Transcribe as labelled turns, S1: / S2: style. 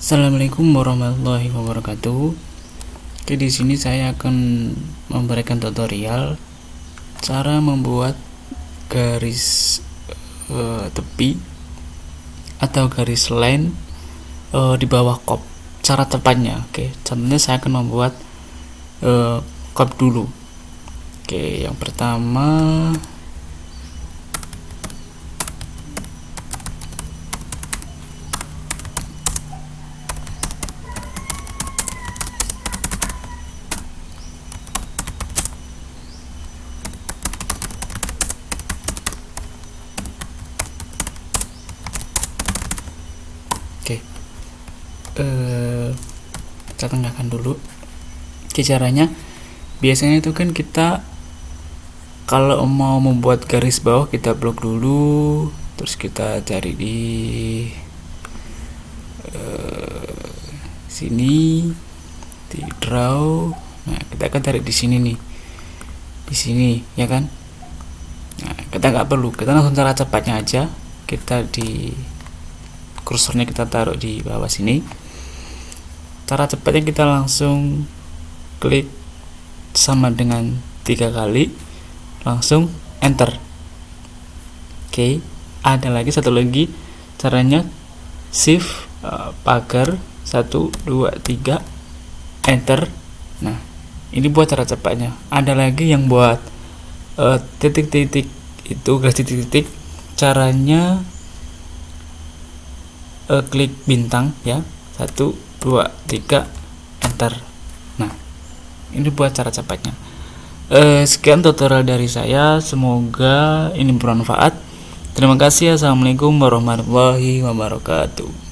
S1: Assalamualaikum warahmatullahi wabarakatuh. Oke, di sini saya akan memberikan tutorial cara membuat garis uh, tepi atau garis line uh, di bawah kop. Cara tepatnya, oke. Contohnya saya akan membuat uh, kop dulu. Oke, yang pertama eh kita tengahkan dulu. Oke caranya biasanya itu kan kita kalau mau membuat garis bawah kita blok dulu terus kita cari di uh, sini di draw. Nah kita akan cari di sini nih. Di sini ya kan? Nah kita nggak perlu. Kita langsung cara cepatnya aja. Kita di kursornya kita taruh di bawah sini cara cepatnya kita langsung klik sama dengan tiga kali. Langsung enter. Oke ada lagi satu lagi. Caranya shift uh, pagar 1 2 3 enter. Nah ini buat cara cepatnya. Ada lagi yang buat uh, titik-titik uh, itu garis titik-titik. Caranya uh, klik bintang ya. Satu dua tiga enter. Nah ini buat cara cepatnya. Uh, sekian tutorial dari saya. Semoga ini bermanfaat. Terima kasih. Assalamualaikum warahmatullahi wabarakatuh